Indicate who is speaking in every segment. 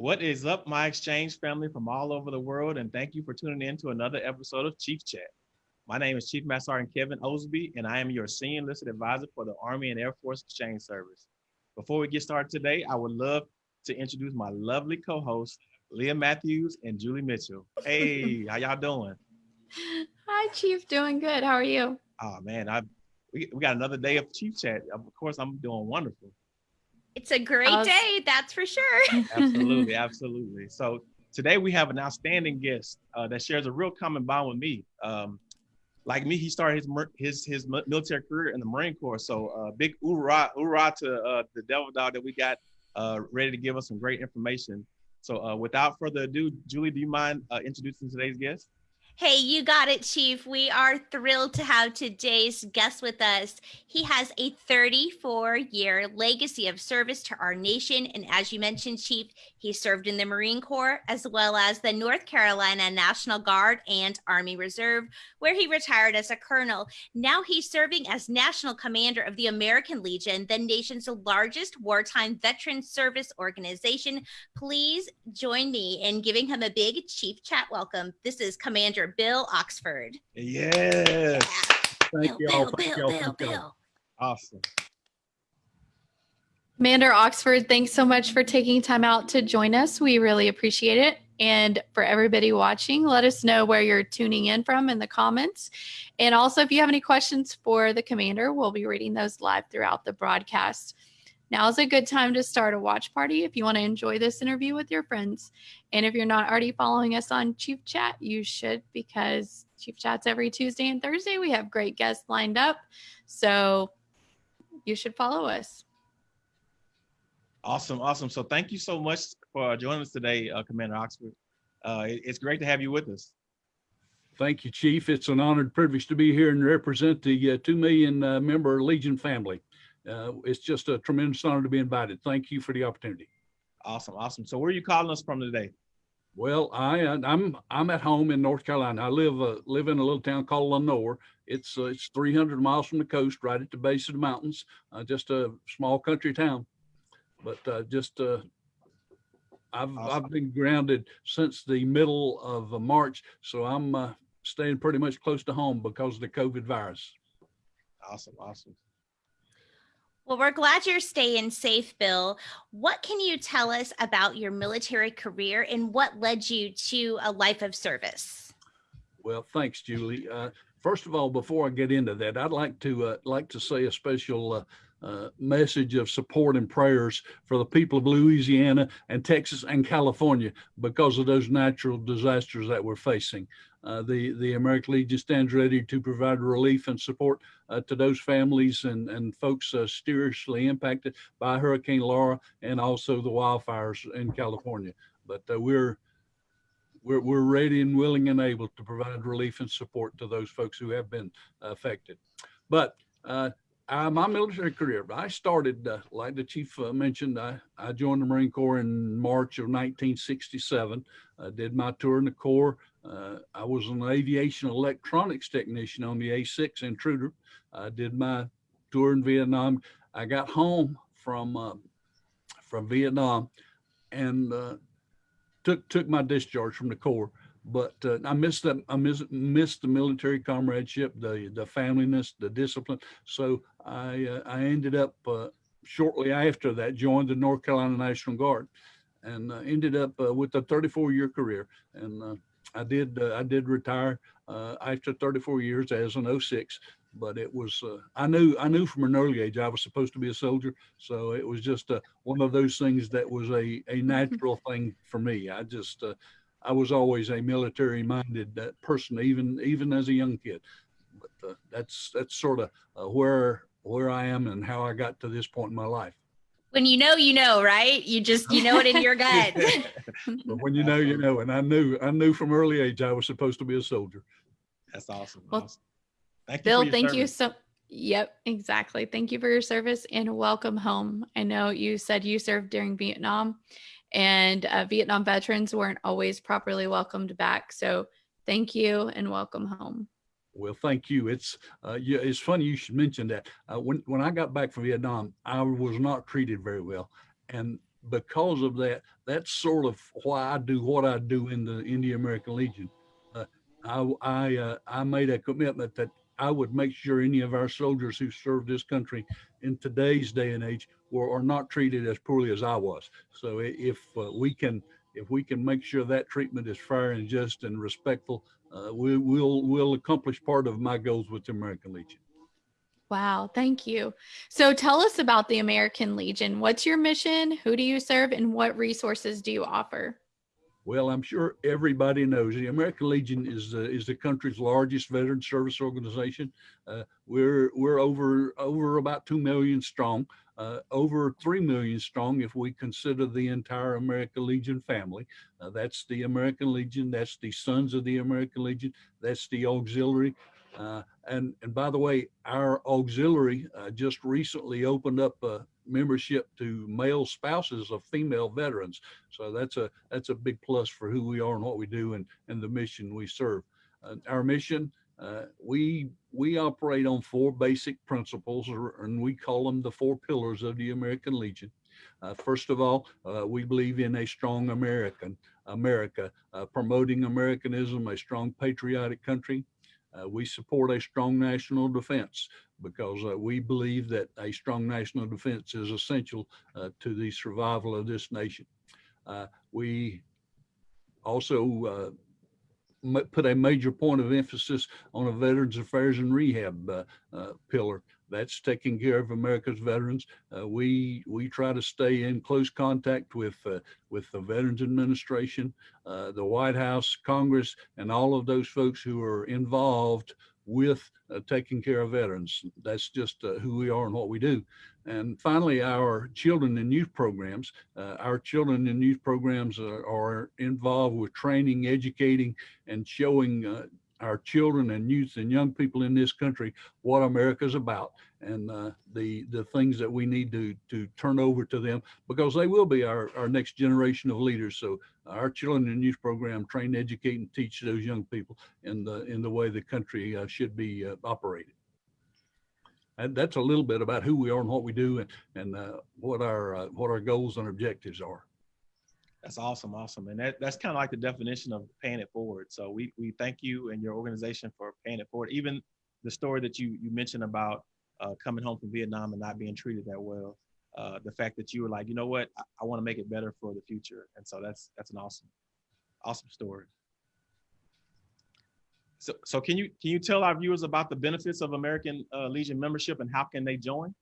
Speaker 1: What is up, my exchange family from all over the world, and thank you for tuning in to another episode of Chief Chat. My name is Chief Master Sergeant Kevin Osby, and I am your Senior Enlisted Advisor for the Army and Air Force Exchange Service. Before we get started today, I would love to introduce my lovely co-hosts, Leah Matthews and Julie Mitchell. Hey, how y'all doing?
Speaker 2: Hi, Chief. Doing good. How are you?
Speaker 1: Oh man, I we, we got another day of Chief Chat. Of course, I'm doing wonderful.
Speaker 3: It's a great
Speaker 2: Uh,
Speaker 3: day, that's for sure.
Speaker 1: Absolutely, absolutely. So today we have an outstanding guest uh, that shares a real common bond with me. Um, like me, he started his his his military career in the Marine Corps. So uh, big hoorah, hoorah to uh, the Devil Dog that we got uh, ready to give us some great information. So uh, without further ado, Julie, do you mind uh, introducing today's guest?
Speaker 3: Hey, you got it, Chief. We are thrilled to have today's guest with us. He has a 34 year legacy of service to our nation. And as you mentioned, Chief, he served in the Marine Corps as well as the North Carolina National Guard and Army Reserve, where he retired as a colonel. Now he's serving as National Commander of the American Legion, the nation's largest wartime veteran service organization. Please join me in giving him a big Chief Chat welcome. This is Commander Bill Oxford.
Speaker 1: Yes,
Speaker 4: Thank
Speaker 3: Bill,
Speaker 4: you all.
Speaker 3: Bill,
Speaker 4: Thank
Speaker 3: Bill,
Speaker 4: y'all.
Speaker 3: Bill, Bill.
Speaker 1: awesome.
Speaker 2: Commander Oxford, thanks so much for taking time out to join us. We really appreciate it. And for everybody watching, let us know where you're tuning in from in the comments. And also, if you have any questions for the commander, we'll be reading those live throughout the broadcast. Now is a good time to start a watch party if you want to enjoy this interview with your friends. And if you're not already following us on Chief Chat, you should because Chief Chat's every Tuesday and Thursday. We have great guests lined up. So you should follow us.
Speaker 1: Awesome, awesome. So thank you so much for joining us today, uh, Commander Oxford. Uh, it- it's great to have you with us.
Speaker 4: Thank you, Chief. It's an honored privilege to be here and represent the uh, 2 million uh, member Legion family. Uh, It's just a tremendous honor to be invited. Thank you for the opportunity.
Speaker 1: Awesome, awesome. So where are you calling us from today?
Speaker 4: Well, I, uh, I'm, I'm at home in North Carolina. I live, uh, live in a little town called Lenoir. It's, uh, it's 300 miles from the coast, right at the base of the mountains, uh, just a small country town. But uh, just, uh, I've,
Speaker 1: Awesome.
Speaker 4: I've been grounded since the middle of March, so I'm uh, staying pretty much close to home because of the COVID virus.
Speaker 1: Awesome, awesome.
Speaker 3: Well, we're glad you're staying safe, Bill. What can you tell us about your military career and what led you to a life of service?
Speaker 4: Well, thanks, Julie. Uh, first of all, before I get into that, I'd like to uh, like to say a special uh, uh, message of support and prayers for the people of Louisiana and Texas and California because of those natural disasters that we're facing. Uh, the the American Legion stands ready to provide relief and support uh, to those families and and folks uh, seriously impacted by Hurricane Laura and also the wildfires in California. But uh, we're we're, we're ready and willing and able to provide relief and support to those folks who have been affected. But uh, uh, my military career, I started, uh, like the chief uh, mentioned, I, I joined the Marine Corps in March of 1967. I did my tour in the Corps. Uh, I was an aviation electronics technician on the A6 Intruder. I did my tour in Vietnam. I got home from uh, from Vietnam and uh, took took my discharge from the Corps. But uh, I missed that. I miss, missed the military comradeship, the the familyness, the discipline. So I uh, I ended up uh, shortly after that joined the North Carolina National Guard, and ended up with a 34 year career. And I did uh, I did retire uh, after 34 years as an 06. But it was uh, I knew I knew from an early age I was supposed to be a soldier. So it was just uh, one of those things that was a a natural thing for me. I just uh, I was always a military minded uh, person, even even as a young kid. But uh, that's that's sort of uh, where where I am and how I got to this point in my life.
Speaker 3: When you know, you know, right? You just, you know it in your gut.
Speaker 4: But when you know, you know. And I knew I knew from early age I was supposed to be a soldier.
Speaker 1: That's awesome.
Speaker 2: Well,
Speaker 1: awesome. Thank you. for
Speaker 2: Bill,
Speaker 1: your
Speaker 2: thank you so Yep, exactly. Thank you for your service and welcome home. I know you said you served during Vietnam and uh, Vietnam veterans weren't always properly welcomed back. So thank you and welcome home.
Speaker 4: Well, thank you. It's uh, it's funny you should mention that. Uh, when when I got back from Vietnam, I was not treated very well, and because of that, that's sort of why I do what I do in the Indian American Legion. Uh, I I, uh, I made a commitment that I would make sure any of our soldiers who serve this country in today's day and age were are not treated as poorly as I was. So if uh, we can if we can make sure that treatment is fair and just and respectful, uh, we will we'll accomplish part of my goals with the American Legion.
Speaker 2: Wow, thank you. So tell us about the American Legion. What's your mission? Who do you serve? And what resources do you offer?
Speaker 4: Well, I'm sure everybody knows the American Legion is the, is the country's largest veteran service organization. Uh, we're we're over over about two million strong, uh, over three million strong if we consider the entire American Legion family. Uh, that's the American Legion. That's the Sons of the American Legion. That's the auxiliary. Uh, and and by the way, our auxiliary uh, just recently opened up uh, membership to male spouses of female veterans. So that's a that's a big plus for who we are and what we do and and the mission we serve. Uh, our mission. Uh, we we operate on four basic principles, or, and we call them the four pillars of the American Legion. Uh, first of all, uh, we believe in a strong American America, uh, promoting Americanism, a strong patriotic country. Uh, we support a strong national defense because uh, we believe that a strong national defense is essential uh, to the survival of this nation. Uh, we also uh, put a major point of emphasis on a Veterans Affairs and Rehab uh, pillar. That's taking care of America's veterans. Uh, we we try to stay in close contact with uh, with the Veterans Administration, uh, the White House, Congress, and all of those folks who are involved with uh, taking care of veterans. That's just uh, who we are and what we do. And finally, our children and youth programs. Uh, our children and youth programs are, are involved with training, educating, and showing our children and youth and young people in this country what America's about and uh, the the things that we need to to turn over to them because they will be our, our next generation of leaders. So our children and youth program train, educate, and teach those young people in the in the way the country uh, should be uh, operated. And that's a little bit about who we are and what we do and and uh, what our uh, what our goals and objectives are.
Speaker 1: That's awesome, awesome, and that, that's kind of like the definition of paying it forward. So we we thank you and your organization for paying it forward. Even the story that you you mentioned about uh, coming home from Vietnam and not being treated that well, uh, the fact that you were like, you know what, I, I want to make it better for the future, and so that's that's an awesome, awesome story. So so can you can you tell our viewers about the benefits of American uh, Legion membership and how can they join?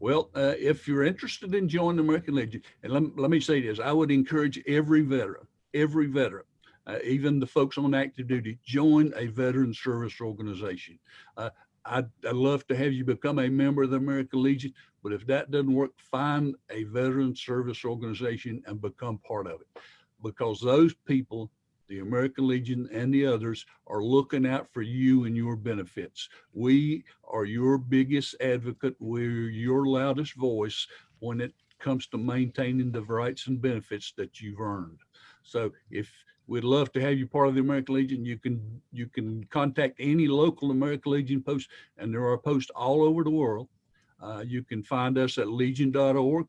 Speaker 4: Well, uh, if you're interested in joining the American Legion, and let, let me say this, I would encourage every veteran, every veteran, uh, even the folks on active duty, join a veteran service organization. Uh, I'd, I'd love to have you become a member of the American Legion, but if that doesn't work, find a veteran service organization and become part of it. Because those people, the American Legion and the others, are looking out for you and your benefits. We are your biggest advocate. We're your loudest voice when it comes to maintaining the rights and benefits that you've earned. So if we'd love to have you part of the American Legion, you can you can contact any local American Legion post, and there are posts all over the world. Uh, you can find us at legion.org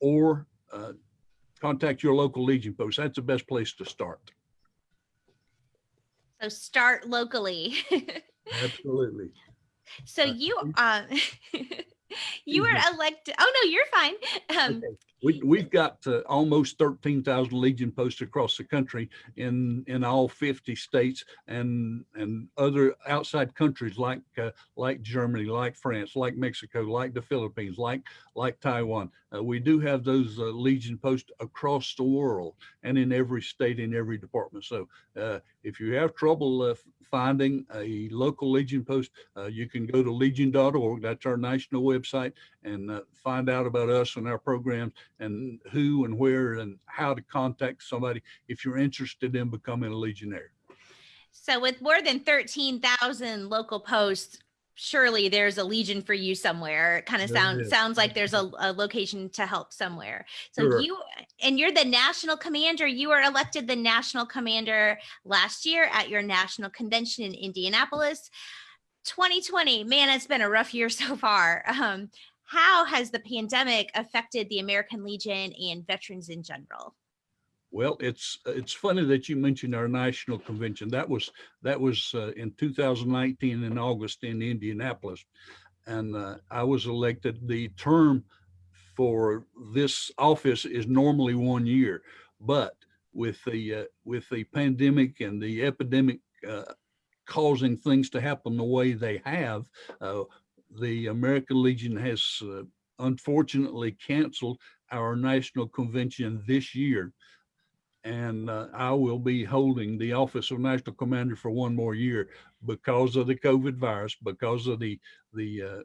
Speaker 4: or uh, contact your local Legion post. That's the best place to start.
Speaker 3: So start locally.
Speaker 4: Absolutely.
Speaker 3: so
Speaker 4: Uh,
Speaker 3: you
Speaker 4: please.
Speaker 3: uh you were elected. Oh no, you're fine. Um
Speaker 4: Okay. We, we've got uh, almost 13,000 Legion posts across the country in, in all 50 states and, and other outside countries like, uh, like Germany, like France, like Mexico, like the Philippines, like, like Taiwan. Uh, we do have those uh, Legion posts across the world and in every state, in every department. So uh, if you have trouble uh, finding a local Legion post, you can go to legion.org. That's our national website and uh, find out about us and our programs and who and where and how to contact somebody if you're interested in becoming a legionnaire.
Speaker 3: so with more than 13,000 local posts surely there's a legion for you somewhere. It kind of sounds sounds like there's a, a location to help somewhere. So
Speaker 4: Sure.
Speaker 3: you and you're the national commander. You were elected the national commander last year at your national convention in Indianapolis. 2020, man, it's been a rough year so far. Um, how has the pandemic affected the American Legion and veterans in general?
Speaker 4: Well, it's it's funny that you mentioned our national convention. That was that was uh, in 2019 in August in Indianapolis, and uh, I was elected. The term for this office is normally one year, but with the uh, with the pandemic and the epidemic uh, causing things to happen the way they have, uh, the American Legion has uh, unfortunately canceled our national convention this year and uh, I will be holding the office of national commander for one more year because of the COVID virus, because of the the uh,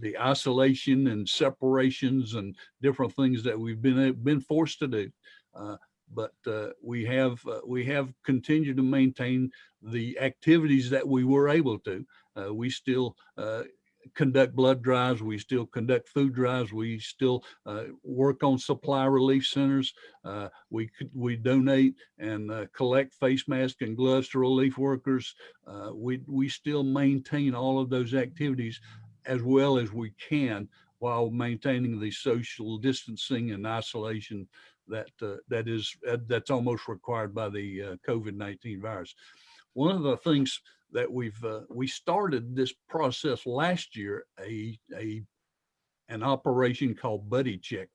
Speaker 4: the isolation and separations and different things that we've been been forced to do. Uh, but uh, we have uh, we have continued to maintain the activities that we were able to. Uh, we still conduct blood drives. We still conduct food drives. We still uh, work on supply relief centers. Uh, we we donate and uh, collect face masks and gloves to relief workers. Uh, we we still maintain all of those activities as well as we can while maintaining the social distancing and isolation that uh, that is uh, that's almost required by the COVID-19 virus. One of the things that we've uh, we started this process last year a a an operation called buddy check.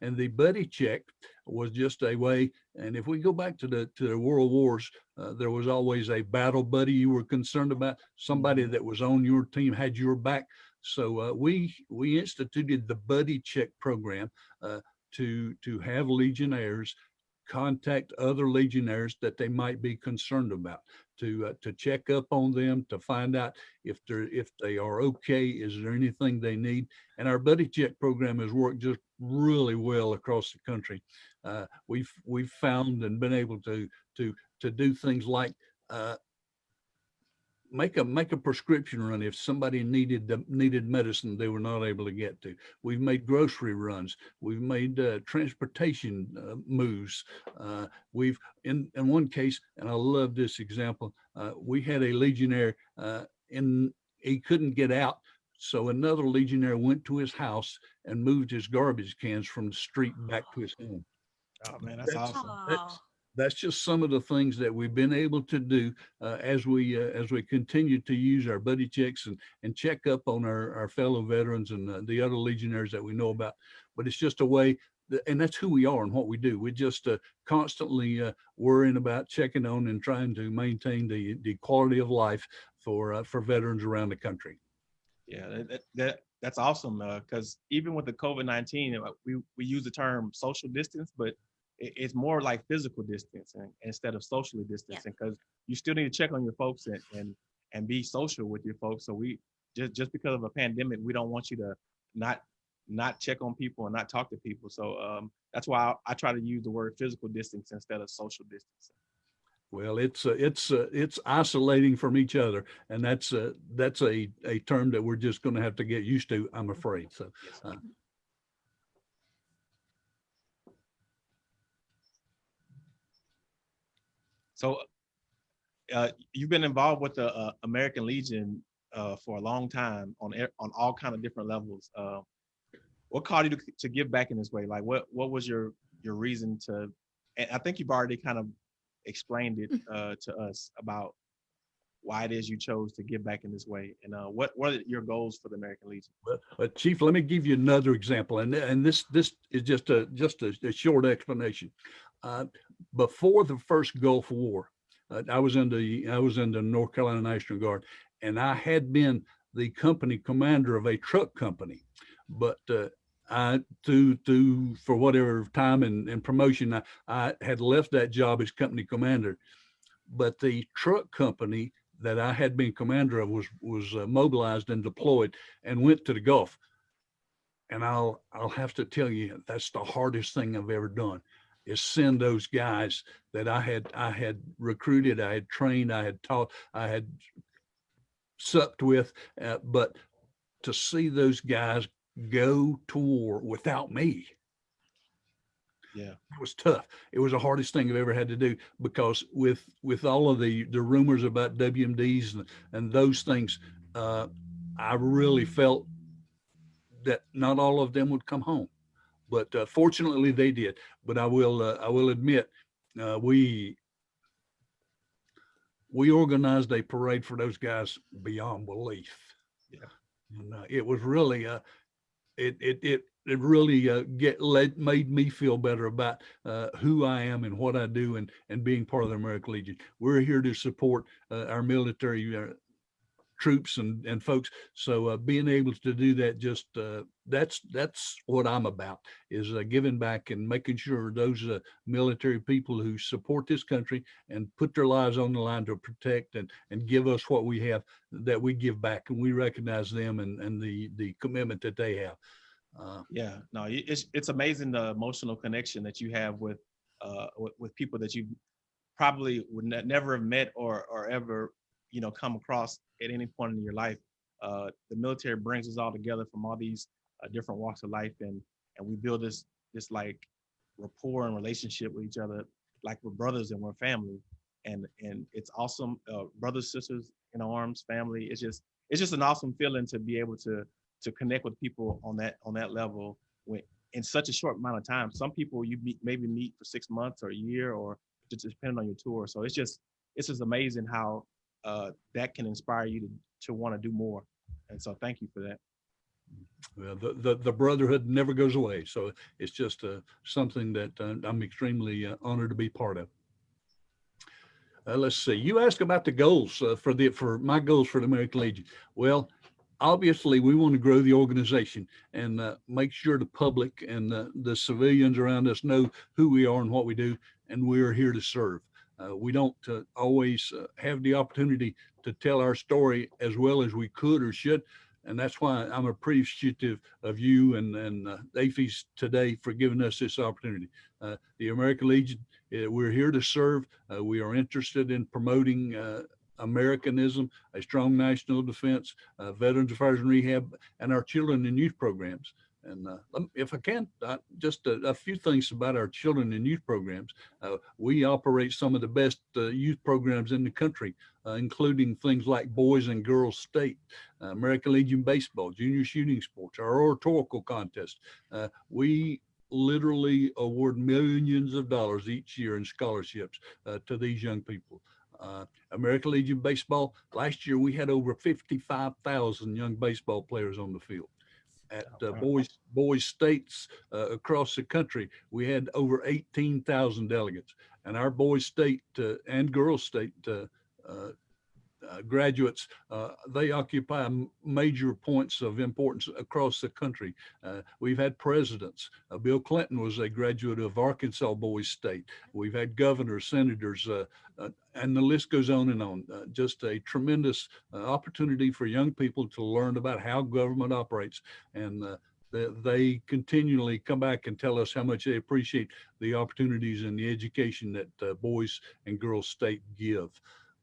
Speaker 4: And the buddy check was just a way and if we go back to the to the world wars uh, there was always a battle buddy you were concerned about somebody mm-hmm. that was on your team had your back. So uh, we we instituted the buddy check program uh, to to have legionnaires contact other legionnaires that they might be concerned about to uh, to check up on them to find out if they're if they are okay is there anything they need? And our buddy check program has worked just really well across the country. Uh, we've we've found and been able to to to do things like uh, make a make a prescription run if somebody needed the needed medicine they were not able to get to. We've made grocery runs. We've made uh, transportation uh, moves uh, we've in in one case and i love this example uh, we had a legionnaire uh, and he couldn't get out so another legionnaire went to his house and moved his garbage cans from the street back to his home.
Speaker 1: Oh man that's, that's awesome.
Speaker 4: that's, that's just some of the things that we've been able to do uh, as we uh, as we continue to use our buddy checks and and check up on our, our fellow veterans and uh, the other legionnaires that we know about. But it's just a way, and that's who we are and what we do. We're just uh, constantly uh, worrying about checking on and trying to maintain the the quality of life for uh, for veterans around the country.
Speaker 1: Yeah, that, that that's awesome because even with the COVID nineteen, we we use the term social distance, but it's more like physical distancing instead of socially distancing because yeah. you still need to check on your folks and, and and be social with your folks. So we just just because of a pandemic we don't want you to not not check on people and not talk to people. So um, that's why I, I, try to use the word physical distance instead of social distancing.
Speaker 4: Well it's uh, it's uh, it's isolating from each other and that's uh, that's a a term that we're just going to have to get used to i'm afraid so
Speaker 1: So uh, you've been involved with the uh, American Legion uh, for a long time on on all kind of different levels. Uh, what caused you to, to give back in this way? Like, what what was your your reason to? And I think you've already kind of explained it mm. uh, to us about why it is you chose to give back in this way, and uh, what what are your goals for the American Legion?
Speaker 4: Well, Chief, let me give you another example, and and this this is just a just a, a short explanation. Uh, before the first Gulf War, uh, I was in the I was in the North Carolina National Guard, and I had been the company commander of a truck company, but uh, I to to for whatever time and, and promotion I, I had left that job as company commander, but the truck company that I had been commander of was was uh, mobilized and deployed and went to the Gulf. And I'll I'll have to tell you that's the hardest thing I've ever done is send those guys that I had I had recruited, I had trained, I had taught, I had supped with, uh, but to see those guys go to war without me.
Speaker 1: Yeah,
Speaker 4: it was tough. It was the hardest thing I've ever had to do because with with all of the the rumors about WMDs and, and those things, uh, I really felt that not all of them would come home. But uh, fortunately they did. But I will, uh, I will admit, uh, we, we organized a parade for those guys beyond belief.
Speaker 1: Yeah.
Speaker 4: And uh, it was really, uh, it, it, it, it really uh, get led, made me feel better about uh, who I am and what I do and, and being part of the American Legion. We're here to support uh, our military uh, troops and, and folks. So uh, being able to do that, just uh, that's that's what I'm about is uh, giving back and making sure those uh, military people who support this country and put their lives on the line to protect and and give us what we have that we give back and we recognize them and and the the commitment that they have. Uh,
Speaker 1: Yeah, no, it's it's amazing the emotional connection that you have with uh with, with people that you probably would ne- never have met or or ever you know come across at any point in your life. Uh, the military brings us all together from all these uh, different walks of life, and and we build this this like rapport and relationship with each other, like we're brothers and we're family, and and it's awesome. Uh, brothers, sisters in arms, family. It's just it's just an awesome feeling to be able to to connect with people on that on that level when in such a short amount of time. Some people you meet maybe meet for six months or a year or just depending on your tour. So it's just it's just amazing how uh, that can inspire you to to want to do more. And so thank you for that.
Speaker 4: well, the, the the brotherhood never goes away. So it's just uh, something that uh, I'm extremely uh, honored to be part of. Uh, let's see. You asked about the goals uh, for the for my goals for the American Legion. Well, obviously we want to grow the organization and uh, make sure the public and uh, the civilians around us know who we are and what we do, and we are here to serve. Uh, we don't uh, always uh, have the opportunity to tell our story as well as we could or should, and that's why I'm appreciative of you and and uh, AAFES today for giving us this opportunity. Uh, the American Legion, uh, we're here to serve. Uh, we are interested in promoting Americanism, a strong national defense, Veterans Affairs and Rehab, and our children and youth programs. And uh, if I can, uh, just a, a few things about our children and youth programs. Uh, we operate some of the best uh, youth programs in the country, uh, including things like Boys and Girls State, uh, American Legion Baseball, Junior Shooting Sports, our oratorical contest. We literally award millions of dollars each year in scholarships to these young people. Uh, American Legion Baseball, last year we had over 55,000 young baseball players on the field. At uh, boys, boys states uh, across the country, we had over 18,000 delegates. And our boys state uh, and girls state uh, graduates, uh, they occupy major points of importance across the country. Uh, we've had presidents. Uh, Bill Clinton was a graduate of Arkansas Boys State. We've had governors, senators, uh, and the list goes on and on. Just a tremendous opportunity for young people to learn about how government operates. And they, they continually come back and tell us how much they appreciate the opportunities and the education that Boys and Girls State give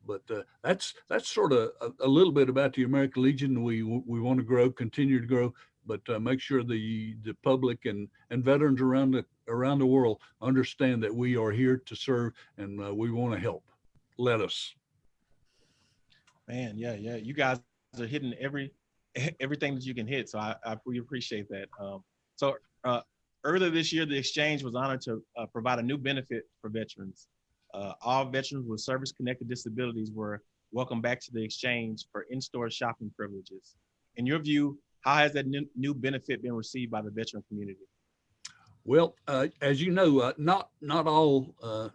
Speaker 4: but uh, that's that's sort of a, a little bit about the American Legion. We we want to grow, continue to grow, but uh, make sure the the public and and veterans around the around the world understand that we are here to serve and uh, we want to help. Let us.
Speaker 1: Man, yeah, yeah. You guys are hitting every everything that you can hit. So I, I we appreciate that. Um, so uh, earlier this year, the exchange was honored to uh, provide a new benefit for veterans. Uh, all veterans with service-connected disabilities were welcomed back to the exchange for in-store shopping privileges. In your view, how has that new, new benefit been received by the veteran community?
Speaker 4: Well, uh, as you know, uh, not not all uh,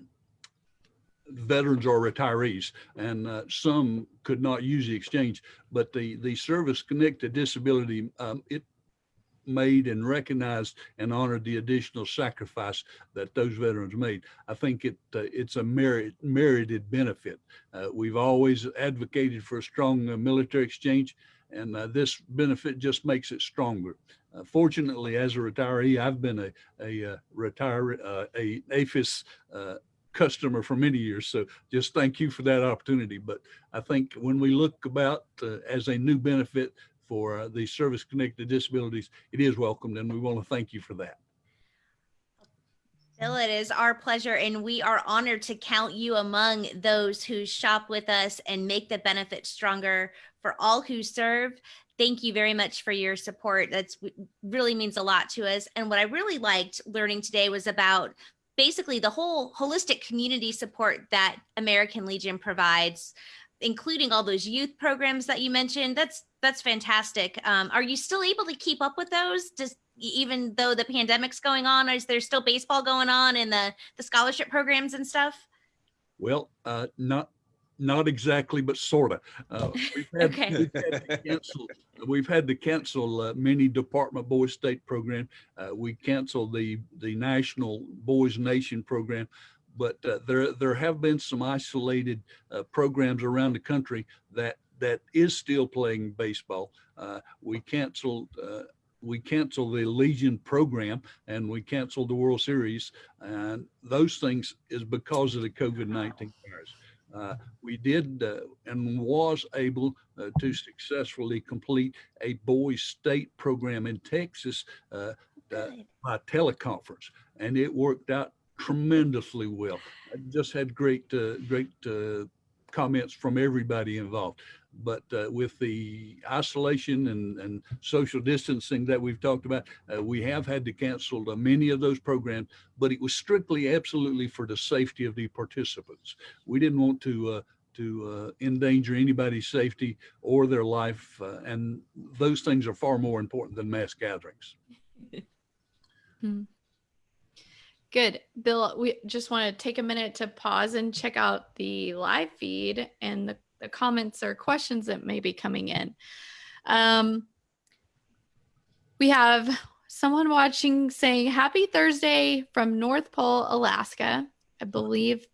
Speaker 4: veterans are retirees, and uh, some could not use the exchange. But the the service connected disability um, it made and recognized and honored the additional sacrifice that those veterans made. I think it uh, it's a merit merited benefit. Uh, we've always advocated for a strong uh, military exchange, and uh, this benefit just makes it stronger. Uh, fortunately, as a retiree, I've been a a uh, retire a uh, customer for many years. So just thank you for that opportunity. But I think when we look about uh, as a new benefit for uh, the service connected disabilities, it is welcomed, and we want to thank you for that.
Speaker 3: Bill, it is our pleasure, and we are honored to count you among those who shop with us and make the benefit stronger for all who serve. thank you very much for your support. That's really means a lot to us. And what I really liked learning today was about basically the whole holistic community support that American Legion provides, including all those youth programs that you mentioned. That's that's fantastic. Um, are you still able to keep up with those? Just even though the pandemic's going on, is there still baseball going on and the the scholarship programs and stuff?
Speaker 4: Well, uh, not not exactly, but sort of. Uh, we've, had,
Speaker 3: Okay.
Speaker 4: we've had to cancel, we've had to cancel uh, many Department Boys State program. Uh, we canceled the the National Boys Nation program, but uh, there there have been some isolated uh, programs around the country that that is still playing baseball. Uh, we canceled. Uh, we canceled the Legion program and we canceled the World Series. And those things is because of the COVID-19 virus. Uh, we did uh, and was able uh, to successfully complete a boys state program in Texas uh, uh, by teleconference, and it worked out tremendously well. I just had great, uh, great uh, comments from everybody involved. But uh, with the isolation and, and social distancing that we've talked about, uh, we have had to cancel uh, many of those programs. But it was strictly, absolutely for the safety of the participants. We didn't want to uh, to endanger anybody's safety or their life, and those things are far more important than mass gatherings.
Speaker 2: Good. Bill, we just want to take a minute to pause and check out the live feed and the, the comments or questions that may be coming in. Um, we have someone watching saying happy Thursday from North Pole, Alaska. I believe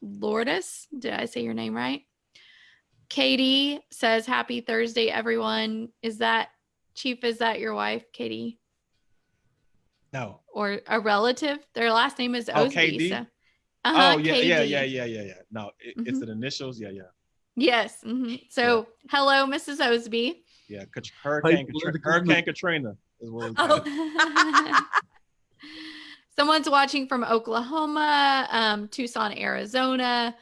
Speaker 2: Lourdes. Did I say your name right? Katie says happy Thursday, everyone. Is that Chief? Is that your wife, Katie?
Speaker 1: No.
Speaker 2: or a relative. Their last name is
Speaker 1: Oh,
Speaker 2: Osby.
Speaker 1: KD?
Speaker 2: so- Uh-huh,
Speaker 1: oh yeah, yeah,
Speaker 2: KD.
Speaker 1: yeah, yeah, yeah, yeah. No, it, it's
Speaker 2: Mhm.
Speaker 1: the initials. Yeah, yeah,
Speaker 2: Yes. mhm. So, hello, Mrs. Osby.
Speaker 1: yeah. Kat- Hurricane,
Speaker 4: Hey,
Speaker 1: Katri-
Speaker 4: political
Speaker 1: Hurricane Katrina is what. we call.
Speaker 3: Oh,
Speaker 2: Someone's watching from Oklahoma, um, Tucson, Arizona.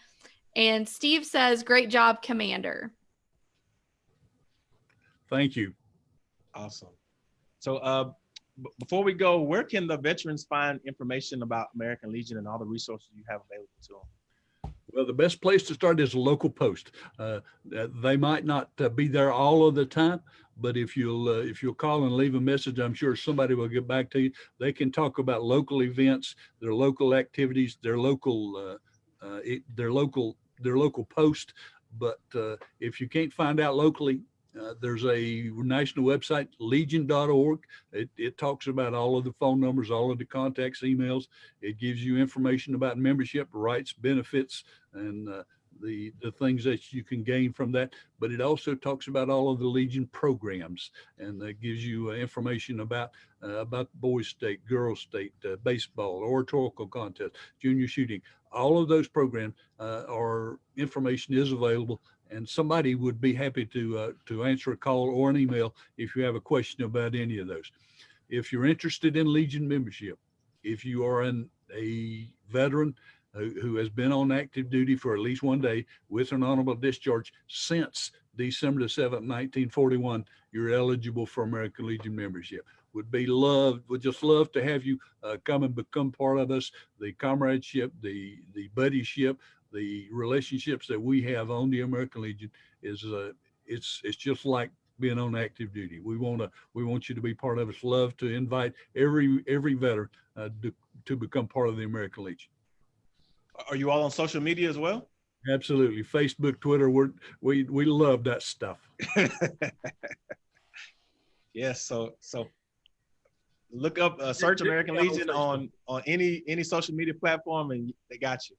Speaker 2: And Steve says, Great job, Commander.
Speaker 4: Thank you.
Speaker 1: Awesome. So, uh, b- before we go, where can the veterans find information about American Legion and all the resources you have available to them?
Speaker 4: Well, the best place to start is a local post. Uh, they might not uh, be there all of the time, but if you'll uh, if you'll call and leave a message, I'm sure somebody will get back to you. They can talk about local events, their local activities, their local uh, uh, it, their local their local post. But uh, if you can't find out locally, uh, there's a national website, legion.org. It, it talks about all of the phone numbers, all of the contacts, emails. It gives you information about membership rights, benefits, and uh, the the things that you can gain from that. But it also talks about all of the Legion programs, and it gives you uh, information about uh, about boys state, girls state, uh, baseball, oratorical contest, junior shooting. All of those programs are information is available, and somebody would be happy to uh, to answer a call or an email if you have a question about any of those. If you're interested in Legion membership, if you are an, a veteran who, who has been on active duty for at least one day with an honorable discharge since December the 7th, 1941, you're eligible for American Legion membership. Would be loved, would just love to have you uh, come and become part of us. The comradeship, the the buddyship, the relationships that we have on the American Legion is uh, it's it's just like being on active duty. We want to we want you to be part of us. Love to invite every every veteran uh, to, to become part of the American Legion.
Speaker 1: Are you all on social media as well?
Speaker 4: Absolutely. Facebook, Twitter, we're, we we love that stuff.
Speaker 1: yes. So, so look up, uh, search American
Speaker 4: me out on
Speaker 1: Legion on on any any social media platform, and they got you.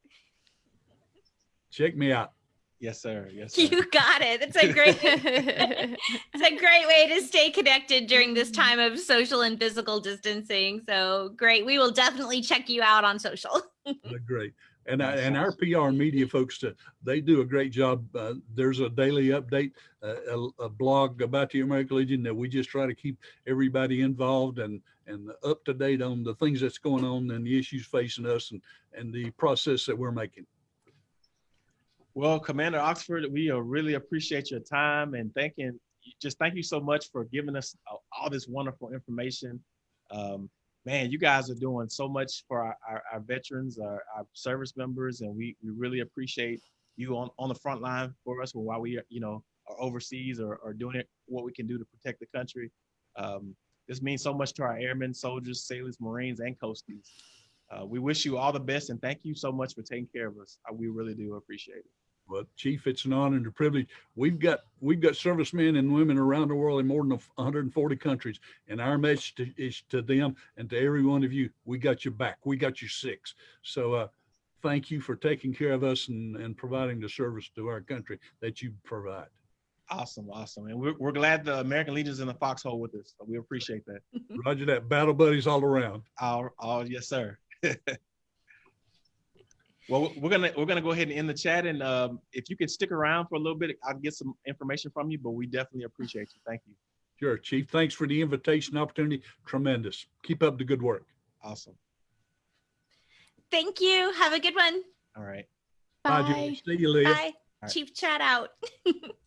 Speaker 4: Check me out.
Speaker 1: Yes, sir. Yes, sir.
Speaker 3: you got it. That's a great. It's a great way to stay connected during this time of social and physical distancing. So great. We will definitely check you out on social.
Speaker 4: Uh, Great. And I, and our PR and media folks, uh, they do a great job. Uh, there's a daily update, uh, a, a blog about the American Legion that we just try to keep everybody involved and and up to date on the things that's going on and the issues facing us and and the process that we're making.
Speaker 1: Well, Commander Oxford, we uh, really appreciate your time and thanking just thank you so much for giving us all, this wonderful information. Um, man, you guys are doing so much for our, our, our veterans, our, our service members, and we, we really appreciate you on, on the front line for us while we, are, you know, are overseas or, or doing it, what we can do to protect the country. Um, this means so much to our airmen, soldiers, sailors, Marines, and coasties. Uh, we wish you all the best and thank you so much for taking care of us. Uh, we really do appreciate it.
Speaker 4: Well, Chief, it's an honor and a privilege. We've got, we've got servicemen and women around the world in more than 140 countries. And our message to- is to them and to every one of you, we got your back. We got your six. So uh, thank you for taking care of us and, and providing the service to our country that you provide.
Speaker 1: Awesome, awesome. And we're, we're glad the American Legion's in the foxhole with us. So we appreciate that.
Speaker 4: Roger that. Battle buddies all around.
Speaker 1: All, all, yes, sir. well, we're gonna we're gonna go ahead and end the chat, and um, if you can stick around for a little bit, I'll get some information from you. But we definitely appreciate you. Thank you.
Speaker 4: Sure, Chief. Thanks for the invitation opportunity. Tremendous. Keep up the good work.
Speaker 1: Awesome.
Speaker 3: Thank you. Have a good one.
Speaker 1: All right.
Speaker 4: Bye,
Speaker 2: Bye.
Speaker 4: See you, Leah.
Speaker 3: Bye.
Speaker 1: right.
Speaker 3: Chief chat out.